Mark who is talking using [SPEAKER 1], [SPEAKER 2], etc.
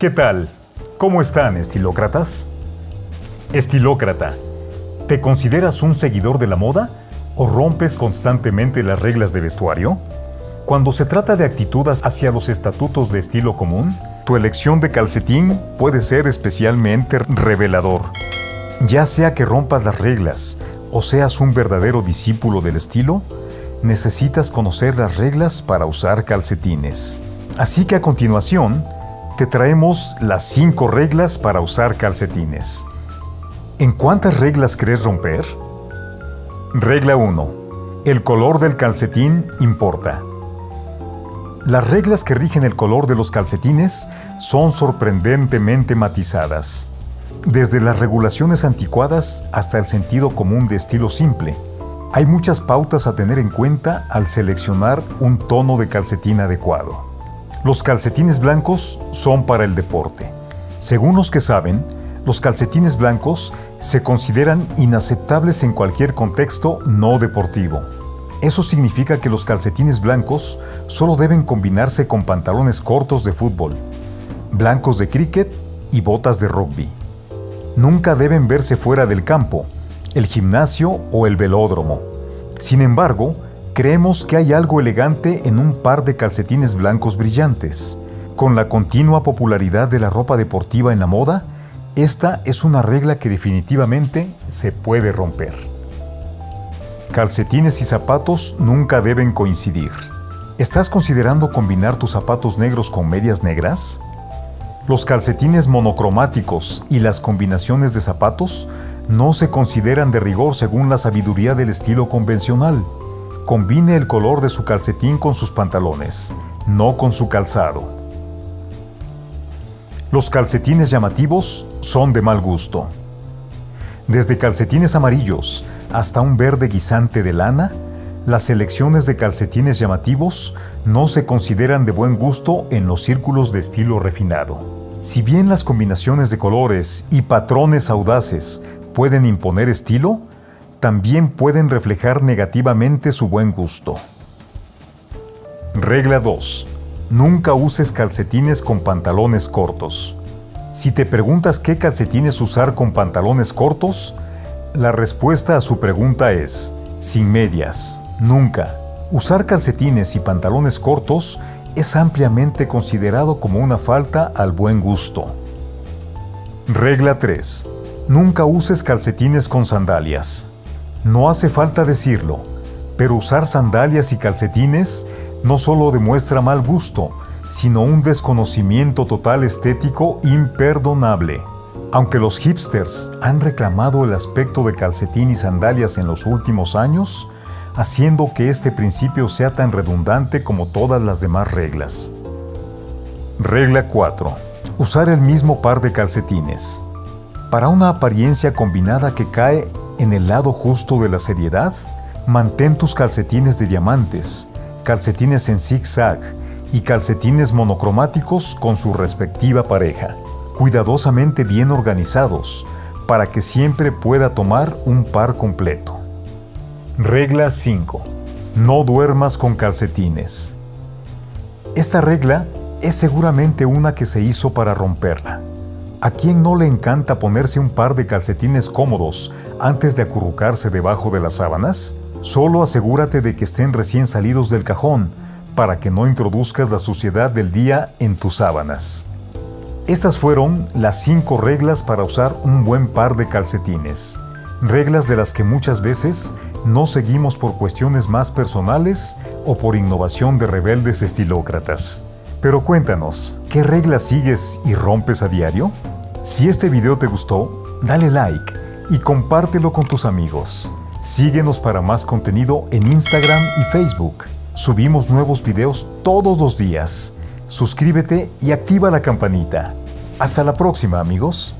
[SPEAKER 1] ¿Qué tal? ¿Cómo están, estilócratas? Estilócrata, ¿te consideras un seguidor de la moda o rompes constantemente las reglas de vestuario? Cuando se trata de actitudes hacia los estatutos de estilo común, tu elección de calcetín puede ser especialmente revelador. Ya sea que rompas las reglas o seas un verdadero discípulo del estilo, necesitas conocer las reglas para usar calcetines. Así que a continuación, te traemos las 5 reglas para usar calcetines. ¿En cuántas reglas crees romper? Regla 1. El color del calcetín importa. Las reglas que rigen el color de los calcetines son sorprendentemente matizadas. Desde las regulaciones anticuadas hasta el sentido común de estilo simple, hay muchas pautas a tener en cuenta al seleccionar un tono de calcetín adecuado. Los calcetines blancos son para el deporte. Según los que saben, los calcetines blancos se consideran inaceptables en cualquier contexto no deportivo. Eso significa que los calcetines blancos solo deben combinarse con pantalones cortos de fútbol, blancos de cricket y botas de rugby. Nunca deben verse fuera del campo, el gimnasio o el velódromo. Sin embargo, creemos que hay algo elegante en un par de calcetines blancos brillantes. Con la continua popularidad de la ropa deportiva en la moda, esta es una regla que definitivamente se puede romper. Calcetines y zapatos nunca deben coincidir. ¿Estás considerando combinar tus zapatos negros con medias negras? Los calcetines monocromáticos y las combinaciones de zapatos no se consideran de rigor según la sabiduría del estilo convencional. Combine el color de su calcetín con sus pantalones, no con su calzado. Los calcetines llamativos son de mal gusto. Desde calcetines amarillos hasta un verde guisante de lana, las selecciones de calcetines llamativos no se consideran de buen gusto en los círculos de estilo refinado. Si bien las combinaciones de colores y patrones audaces pueden imponer estilo, también pueden reflejar negativamente su buen gusto. Regla 2. Nunca uses calcetines con pantalones cortos. Si te preguntas qué calcetines usar con pantalones cortos, la respuesta a su pregunta es, sin medias, nunca. Usar calcetines y pantalones cortos es ampliamente considerado como una falta al buen gusto. Regla 3. Nunca uses calcetines con sandalias. No hace falta decirlo, pero usar sandalias y calcetines no solo demuestra mal gusto, sino un desconocimiento total estético imperdonable. Aunque los hipsters han reclamado el aspecto de calcetín y sandalias en los últimos años, haciendo que este principio sea tan redundante como todas las demás reglas. Regla 4. Usar el mismo par de calcetines. Para una apariencia combinada que cae en el lado justo de la seriedad, mantén tus calcetines de diamantes, calcetines en zigzag y calcetines monocromáticos con su respectiva pareja cuidadosamente bien organizados para que siempre pueda tomar un par completo. Regla 5. No duermas con calcetines. Esta regla es seguramente una que se hizo para romperla. ¿A quién no le encanta ponerse un par de calcetines cómodos antes de acurrucarse debajo de las sábanas? Solo asegúrate de que estén recién salidos del cajón para que no introduzcas la suciedad del día en tus sábanas. Estas fueron las 5 reglas para usar un buen par de calcetines. Reglas de las que muchas veces no seguimos por cuestiones más personales o por innovación de rebeldes estilócratas. Pero cuéntanos, ¿qué reglas sigues y rompes a diario? Si este video te gustó, dale like y compártelo con tus amigos. Síguenos para más contenido en Instagram y Facebook. Subimos nuevos videos todos los días suscríbete y activa la campanita. Hasta la próxima amigos.